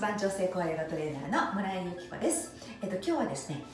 盤調整高ヨガトレーナーの村井由紀子です、えっと、今日はですね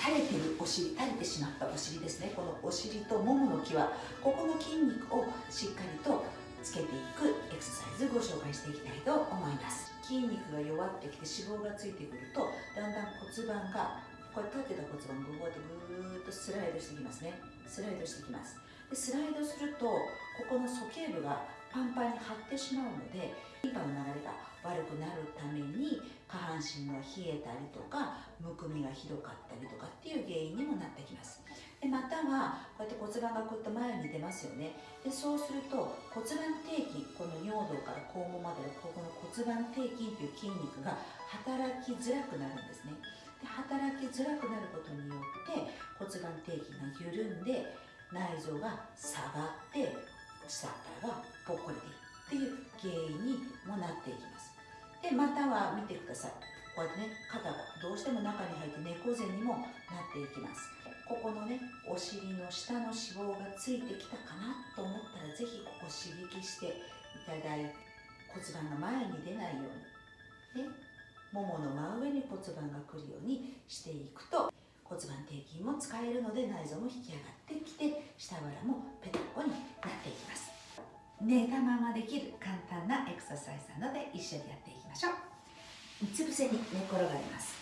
垂れてるお尻垂れてしまったお尻ですね。このお尻とももの際ここの筋肉をしっかりとつけていくエクササイズご紹介していきたいと思います。筋肉が弱ってきて脂肪がついてくるとだんだん骨盤がこれ立ってた骨盤がこうやってぐーっとスライドしてきますね。スライドしてきます。でスライドするとここの鼠径部がパンパンに張ってしまうのでリンパの流れが悪くなるために下半身が冷えたりとかむくみがひどかったりとかっていう原因にもなってきます。でまたはこうやって骨盤がこうやって前に出ますよね。でそうすると骨盤底筋この尿道から肛門までのここの骨盤底筋という筋肉が働きづらくなるんですね。で働きづらくなることによって骨盤底筋が緩んで内臓が下がって下からがぽっこりでっていう原因にもなっていきます。でまたは見てください。こうやってね肩がどうしても中に入って猫背にもなっていきます。ここのねお尻の下の脂肪がついてきたかなと思ったら是非ここ刺激していただいて骨盤が前に出ないようにねももの真上に骨盤が来るようにしていくと骨盤底筋も使えるので内臓も引き上がってきて下腹もペタコになっていきます。寝たままできる簡単なエクササイズなので一緒にやっていきましょう。うつ伏せに寝転がります。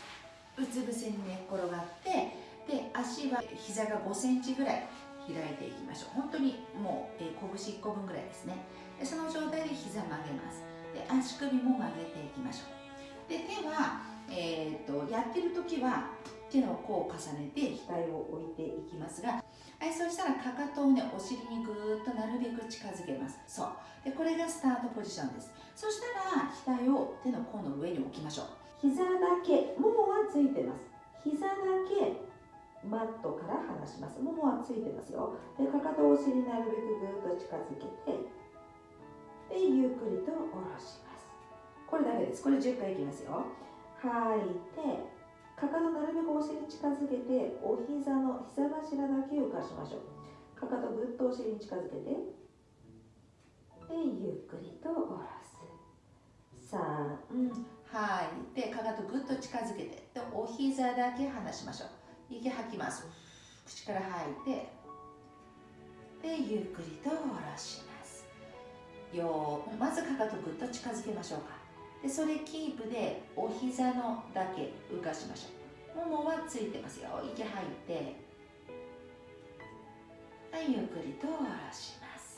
うつ伏せに寝転がってで足は膝が5センチぐらい開いていきましょう。本当にもう、えー、拳1個分ぐらいですね。でその状態で膝曲げます。で足首も曲げていきましょう。で手は、えーと、とやってる時は手の甲を重ねて額を置いていきますがはいそうしたらかかとをねお尻にぐーっとなるべく近づけます。そう。でこれがスタートポジションです。そしたら額を手の甲の上に置きましょう。膝だけももはついてます。膝だけマットから離します。ももはついてますよ。でかかとをお尻になるべくぐーっと近づけてでゆっくりと下ろします。これだけです。これ10回いきますよ。吐いてかかとなるべくお尻近づけてお膝の膝頭だけ浮かしましょう。かかとぐっとお尻に近づけてでゆっくりと下ろす。3吐い。てかかとぐっと近づけてでお膝だけ離しましょう。息吐きます。口から吐いてでゆっくりと下ろします。よまずかかとぐっと近づけましょうか。でそれキープでお膝のだけ浮かしましょう。ももはついてますよ。息吐いて。はいゆっくりと下ろします。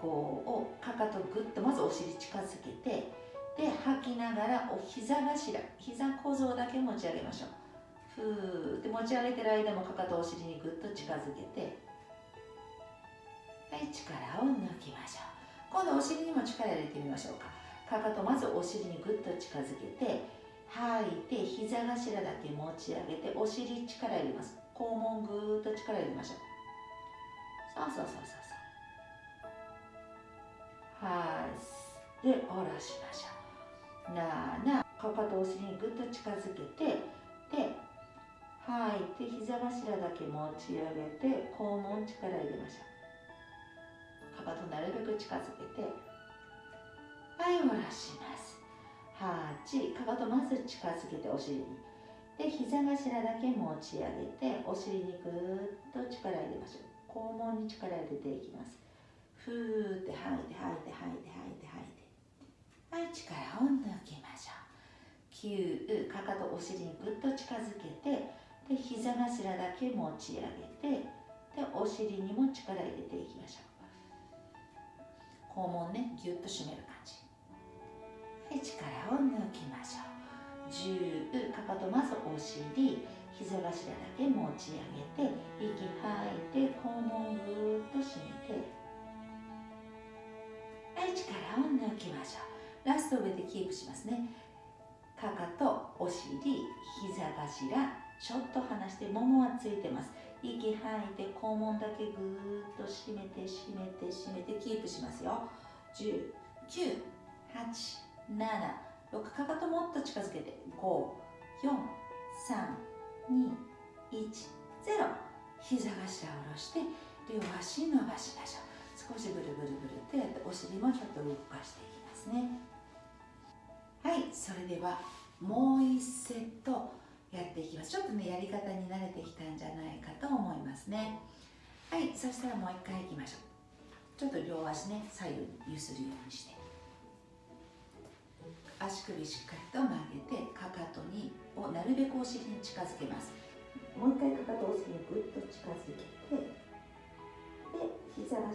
こうかかとぐっとまずお尻近づけてで吐きながらお膝頭膝小僧だけ持ち上げましょう。ふーって持ち上げてる間もかかとお尻にぐっと近づけてはい力を抜きましょう。今度お尻にも力入れてみましょうか。かかとまずお尻にぐっと近づけて吐いて膝頭だけ持ち上げてお尻力入れます。肛門ぐーっと力入れましょう。そうそうそうそうそう。はい。で下ろしましょう。なあなかかとお尻にぐっと近づけてで吐いて膝頭だけ持ち上げて肛門力入れましょう。かかとなるべく近づけてはい下ろします8かかとまず近づけてお尻にで膝頭だけ持ち上げてお尻にぐーっと力入れましょう肛門に力入れていきますふーって吐いて吐いて吐いて吐いて吐いてはい力を抜きましょう9かかとお尻にぐっと近づけてで膝頭だけ持ち上げてでお尻にも力入れていきましょう肛門ねぎゅっと締める感じはい力を抜きましょう。10かかとまずお尻膝頭だけ持ち上げて息吐いて肛門ぐーっと締めて。はい力を抜きましょう。ラスト上でキープしますね。かかとお尻膝頭ちょっと離してももはついてます。息吐いて肛門だけぐーっと締めて締めて締めてキープしますよ。10 9 8 6かかともっと近づけて。5 4 3 2 1 0膝頭下ろして両足伸ばしましょう。少しブルブルブルってやってお尻もちょっと動かしていきますね。はい。それではもう一セットやっていきます。ちょっとねやり方に慣れてきたんじゃないかと思いますね。はい。そしたらもう一回いきましょう。ちょっと両足ね左右に揺するようにして。足首しっかりと曲げてかかとにをなるべくお尻に近づけます。もう一回かかとお尻にぐっと近づけてで膝頭だ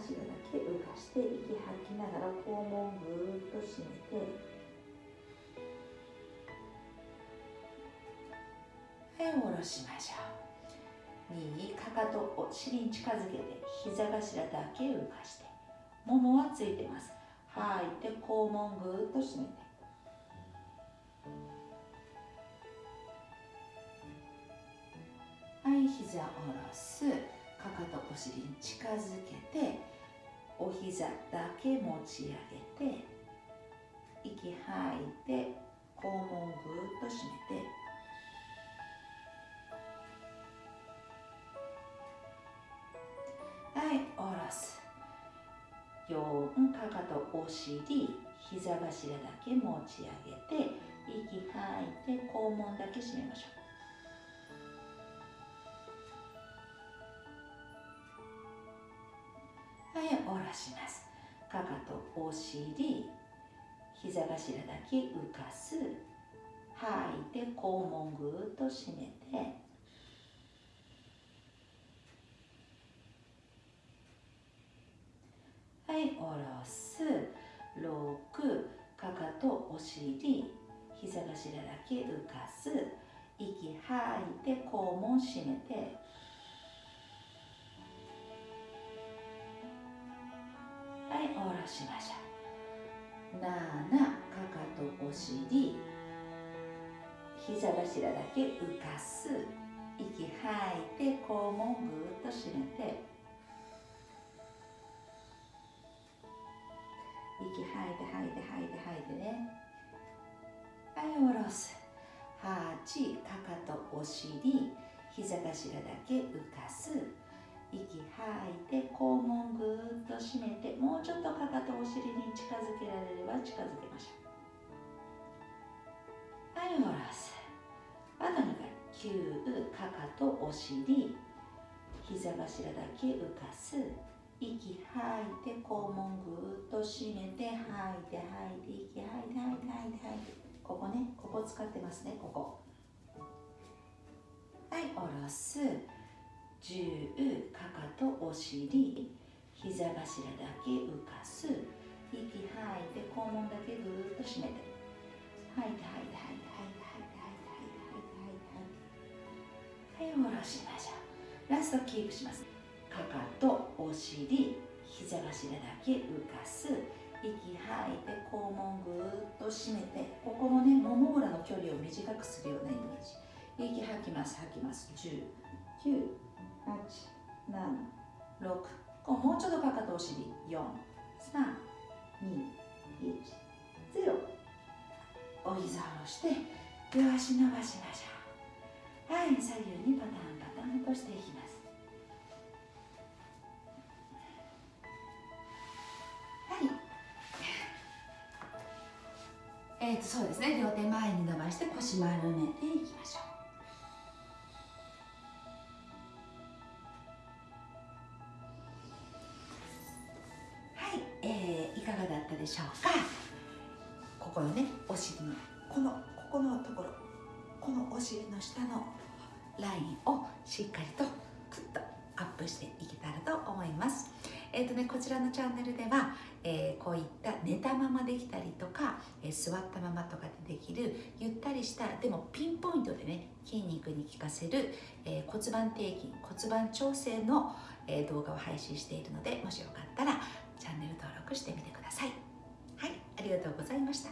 け浮かして息吐きながら肛門ぐーっと締めて。はい下ろしましょう。右かかとを尻に近づけて膝頭だけ浮かしてももはついてます。吐いて肛門ぐーっと締めて膝下ろす。かかとお尻に近づけてお膝だけ持ち上げて息吐いて肛門ぐーっと締めて。はい下ろす。4かかとお尻膝頭だけ持ち上げて息吐いて肛門だけ締めましょう。はい下ろします。かかとお尻膝頭だけ浮かす。吐いて肛門ぐっと締めて。はい下ろす。6かかとお尻膝頭だけ浮かす。息吐いて肛門締めて。下ろしましょう。7かかとお尻。膝頭だけ浮かす。息吐いて肛門ぐーっと締めて。息吐いて吐いて吐いて吐いてね。はい下ろす。8かかとお尻。膝頭だけ浮かす。息吐いて肛門ぐーっと締めてもうちょっとかかとお尻に近づけられれば近づけましょう。はい下ろすあと2回9かかとお尻膝頭だけ浮かす。息吐いて肛門ぐーっと締めて吐いて吐いて息吐いて吐いて吐いて吐いて。ここねここ使ってますねここ。はい下ろす。10かかとお尻膝頭だけ浮かす息吐いて肛門だけぐーっと締めて。吐いて吐いて吐いて吐いて吐いて吐いて吐いて吐いて吐いてはい下ろしましょうラストキープしますかかとお尻膝頭だけ浮かす息吐いて肛門ぐーっと締めてここのねもも裏の距離を短くするようなイメージ息吐きます吐きます10 9 8 7 6こうもうちょっとかかとお尻。4 3 2 1 0お膝を下ろして両足伸ばしましょう。はい左右にパターンパターンとしていきます。はい。えー、とそうですね。両手前に伸ばして腰丸めていきましょう。がだったでしょうか？ここのねお尻のこのここのところこのお尻の下のラインをしっかりとクッとアップしていけたらと思います。えーとね、こちらのチャンネルでは、えー、こういった寝たままできたりとか、えー、座ったままとかでできるゆったりしたでもピンポイントでね筋肉に効かせる、えー、骨盤底筋骨盤調整の、え動画を配信しているのでもしよかったらチャンネル登録してみてくださいさい。はい、ありがとうございました。